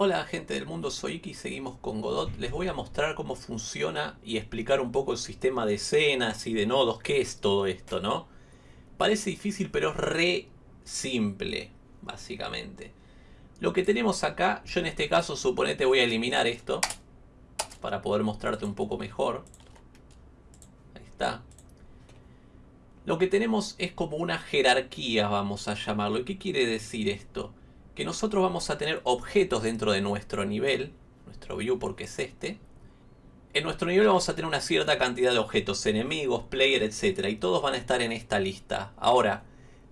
Hola gente del mundo, soy Iki seguimos con Godot. Les voy a mostrar cómo funciona y explicar un poco el sistema de escenas y de nodos, qué es todo esto, ¿no? Parece difícil pero es re simple, básicamente. Lo que tenemos acá, yo en este caso suponete voy a eliminar esto para poder mostrarte un poco mejor. Ahí está. Lo que tenemos es como una jerarquía, vamos a llamarlo. ¿Y qué quiere decir esto? Que nosotros vamos a tener objetos dentro de nuestro nivel, nuestro view porque es este. En nuestro nivel vamos a tener una cierta cantidad de objetos, enemigos, player, etc. Y todos van a estar en esta lista. Ahora,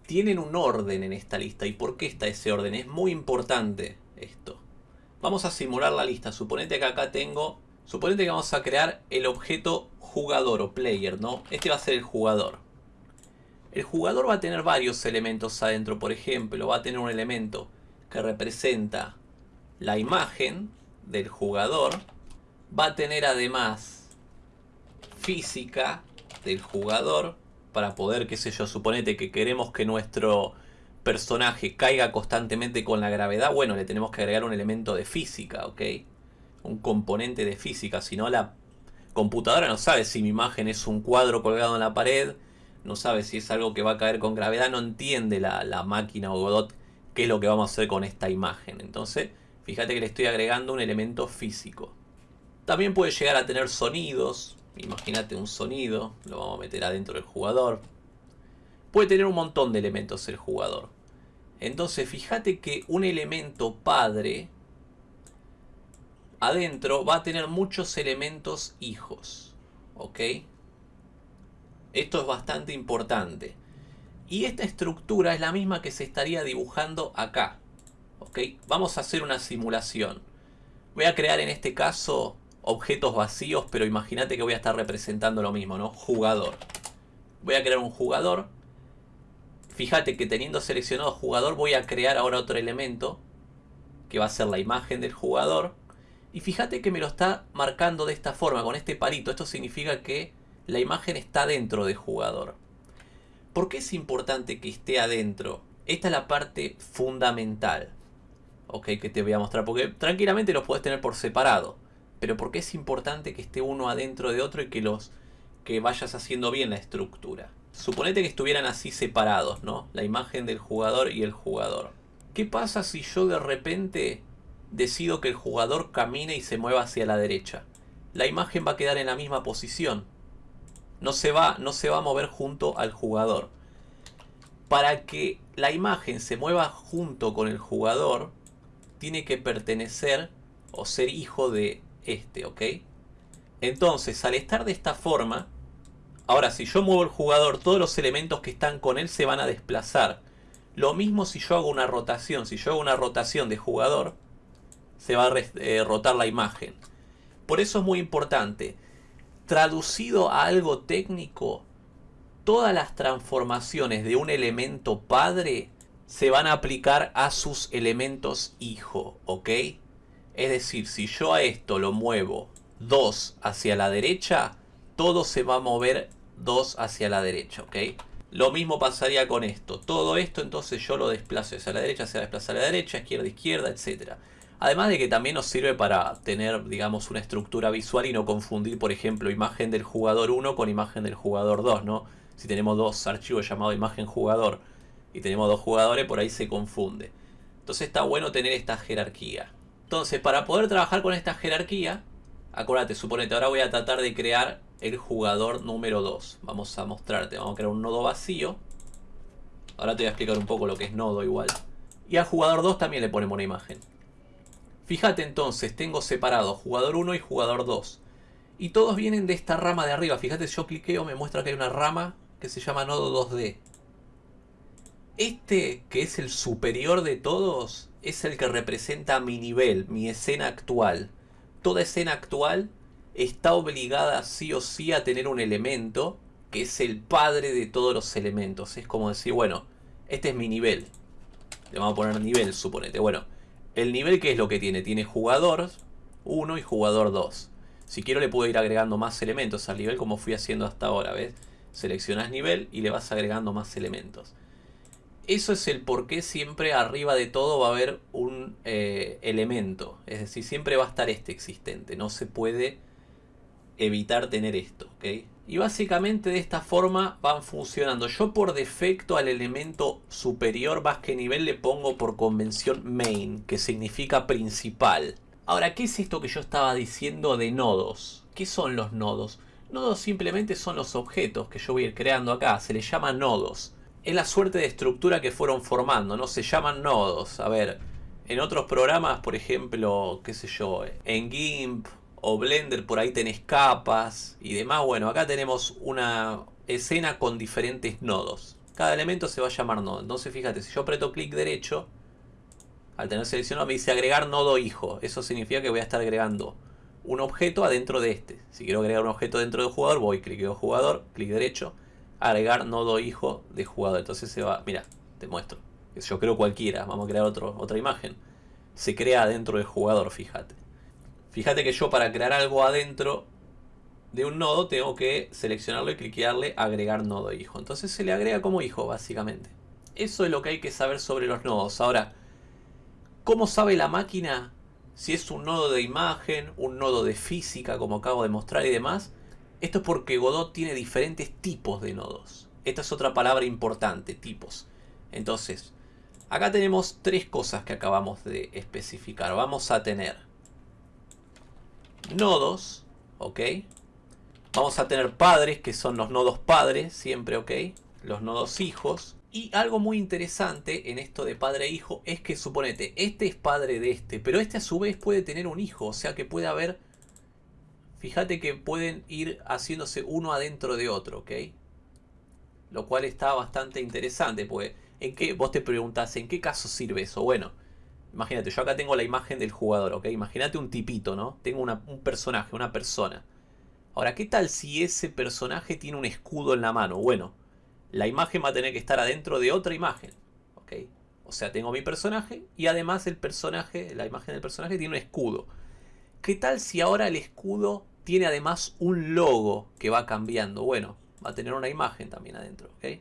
tienen un orden en esta lista. ¿Y por qué está ese orden? Es muy importante esto. Vamos a simular la lista. Suponete que acá tengo... Suponete que vamos a crear el objeto jugador o player, ¿no? Este va a ser el jugador. El jugador va a tener varios elementos adentro. Por ejemplo, va a tener un elemento representa la imagen del jugador va a tener además física del jugador para poder, qué sé yo, suponete que queremos que nuestro personaje caiga constantemente con la gravedad, bueno, le tenemos que agregar un elemento de física, ¿ok? Un componente de física, si no la computadora no sabe si mi imagen es un cuadro colgado en la pared, no sabe si es algo que va a caer con gravedad, no entiende la, la máquina o Godot qué es lo que vamos a hacer con esta imagen. Entonces, fíjate que le estoy agregando un elemento físico. También puede llegar a tener sonidos. Imagínate un sonido, lo vamos a meter adentro del jugador. Puede tener un montón de elementos el jugador. Entonces, fíjate que un elemento padre adentro va a tener muchos elementos hijos. ¿Ok? Esto es bastante importante. Y esta estructura es la misma que se estaría dibujando acá. Vamos a hacer una simulación. Voy a crear en este caso objetos vacíos, pero imagínate que voy a estar representando lo mismo, ¿no? Jugador. Voy a crear un jugador. Fíjate que teniendo seleccionado jugador voy a crear ahora otro elemento que va a ser la imagen del jugador. Y fíjate que me lo está marcando de esta forma, con este palito. Esto significa que la imagen está dentro del jugador. ¿Por qué es importante que esté adentro? Esta es la parte fundamental. Ok, que te voy a mostrar. Porque tranquilamente los puedes tener por separado. Pero ¿por qué es importante que esté uno adentro de otro y que los que vayas haciendo bien la estructura? Suponete que estuvieran así separados, ¿no? La imagen del jugador y el jugador. ¿Qué pasa si yo de repente decido que el jugador camine y se mueva hacia la derecha? La imagen va a quedar en la misma posición no se va, no se va a mover junto al jugador. Para que la imagen se mueva junto con el jugador, tiene que pertenecer o ser hijo de este, ¿ok? Entonces, al estar de esta forma, ahora si yo muevo el jugador, todos los elementos que están con él se van a desplazar. Lo mismo si yo hago una rotación, si yo hago una rotación de jugador, se va a eh, rotar la imagen. Por eso es muy importante Traducido a algo técnico, todas las transformaciones de un elemento padre se van a aplicar a sus elementos hijo, ¿ok? Es decir, si yo a esto lo muevo 2 hacia la derecha, todo se va a mover 2 hacia la derecha, ¿ok? Lo mismo pasaría con esto. Todo esto entonces yo lo desplazo hacia la derecha, se va a desplazar a la derecha, izquierda, izquierda, etcétera. Además de que también nos sirve para tener, digamos, una estructura visual y no confundir, por ejemplo, imagen del jugador 1 con imagen del jugador 2, ¿no? Si tenemos dos archivos llamados imagen jugador y tenemos dos jugadores, por ahí se confunde. Entonces está bueno tener esta jerarquía. Entonces, para poder trabajar con esta jerarquía, acuérdate, suponete, ahora voy a tratar de crear el jugador número 2. Vamos a mostrarte, vamos a crear un nodo vacío. Ahora te voy a explicar un poco lo que es nodo igual. Y al jugador 2 también le ponemos una imagen. Fíjate entonces, tengo separado jugador 1 y jugador 2. Y todos vienen de esta rama de arriba. Fíjate, yo cliqueo, me muestra que hay una rama que se llama nodo 2D. Este, que es el superior de todos, es el que representa mi nivel, mi escena actual. Toda escena actual está obligada sí o sí a tener un elemento que es el padre de todos los elementos. Es como decir, bueno, este es mi nivel. Le vamos a poner nivel, suponete. Bueno, el nivel, ¿qué es lo que tiene? Tiene jugador 1 y jugador 2. Si quiero le puedo ir agregando más elementos al nivel como fui haciendo hasta ahora, ¿ves? Seleccionas nivel y le vas agregando más elementos. Eso es el por qué siempre arriba de todo va a haber un eh, elemento. Es decir, siempre va a estar este existente. No se puede evitar tener esto. Y básicamente de esta forma van funcionando. Yo por defecto al elemento superior más que nivel le pongo por convención main, que significa principal. Ahora, ¿qué es esto que yo estaba diciendo de nodos? ¿Qué son los nodos? Nodos simplemente son los objetos que yo voy a ir creando acá. Se les llama nodos es la suerte de estructura que fueron formando, ¿no? Se llaman nodos. A ver, en otros programas, por ejemplo, qué sé yo, en GIMP o Blender por ahí tenés capas y demás. Bueno, acá tenemos una escena con diferentes nodos. Cada elemento se va a llamar nodo. Entonces, fíjate, si yo aprieto clic derecho, al tener seleccionado me dice agregar nodo hijo. Eso significa que voy a estar agregando un objeto adentro de este. Si quiero agregar un objeto dentro del jugador, voy, clic de jugador, clic derecho agregar nodo hijo de jugador. Entonces se va, mira, te muestro. Yo creo cualquiera, vamos a crear otro, otra imagen. Se crea adentro del jugador, fíjate. Fíjate que yo para crear algo adentro de un nodo tengo que seleccionarlo y cliquearle agregar nodo hijo. Entonces se le agrega como hijo, básicamente. Eso es lo que hay que saber sobre los nodos. Ahora, ¿cómo sabe la máquina si es un nodo de imagen, un nodo de física, como acabo de mostrar y demás? Esto es porque Godot tiene diferentes tipos de nodos. Esta es otra palabra importante, tipos. Entonces, acá tenemos tres cosas que acabamos de especificar. Vamos a tener nodos, ¿ok? Vamos a tener padres, que son los nodos padres, siempre, ¿ok? Los nodos hijos. Y algo muy interesante en esto de padre e hijo es que suponete, este es padre de este, pero este a su vez puede tener un hijo, o sea que puede haber Fíjate que pueden ir haciéndose uno adentro de otro, ¿ok? Lo cual está bastante interesante, pues ¿en qué, vos te preguntás, ¿en qué caso sirve eso? Bueno, imagínate, yo acá tengo la imagen del jugador, ¿ok? Imagínate un tipito, ¿no? Tengo un personaje, una persona. Ahora, ¿qué tal si ese personaje tiene un escudo en la mano? Bueno, la imagen va a tener que estar adentro de otra imagen, ¿ok? O sea, tengo mi personaje y además el personaje, la imagen del personaje tiene un escudo. ¿Qué tal si ahora el escudo tiene además un logo que va cambiando? Bueno, va a tener una imagen también adentro, ¿ok?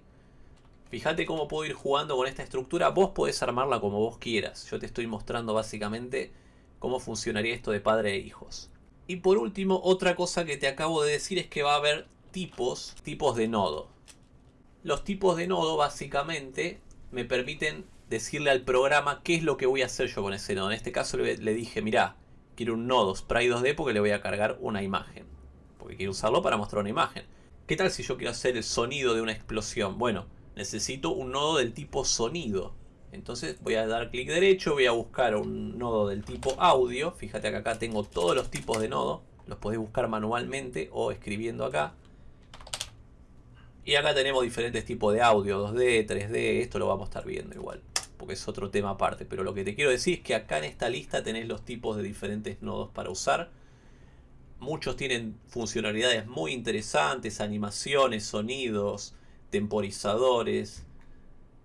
Fíjate cómo puedo ir jugando con esta estructura. Vos podés armarla como vos quieras. Yo te estoy mostrando básicamente cómo funcionaría esto de padre e hijos. Y por último, otra cosa que te acabo de decir es que va a haber tipos, tipos de nodo. Los tipos de nodo básicamente me permiten decirle al programa qué es lo que voy a hacer yo con ese nodo. En este caso le, le dije, mirá, quiero un nodo Sprite 2D porque le voy a cargar una imagen. Porque quiero usarlo para mostrar una imagen. ¿Qué tal si yo quiero hacer el sonido de una explosión? Bueno, necesito un nodo del tipo sonido. Entonces voy a dar clic derecho, voy a buscar un nodo del tipo audio. Fíjate que acá tengo todos los tipos de nodo. Los podéis buscar manualmente o escribiendo acá. Y acá tenemos diferentes tipos de audio, 2D, 3D, esto lo vamos a estar viendo igual porque es otro tema aparte. Pero lo que te quiero decir es que acá en esta lista tenés los tipos de diferentes nodos para usar. Muchos tienen funcionalidades muy interesantes, animaciones, sonidos, temporizadores,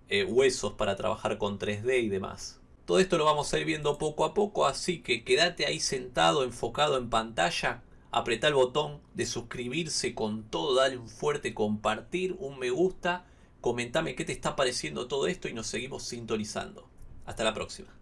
eh, huesos para trabajar con 3D y demás. Todo esto lo vamos a ir viendo poco a poco, así que quédate ahí sentado, enfocado en pantalla, apretá el botón de suscribirse con todo, dale un fuerte compartir, un me gusta Comentame qué te está pareciendo todo esto y nos seguimos sintonizando. Hasta la próxima.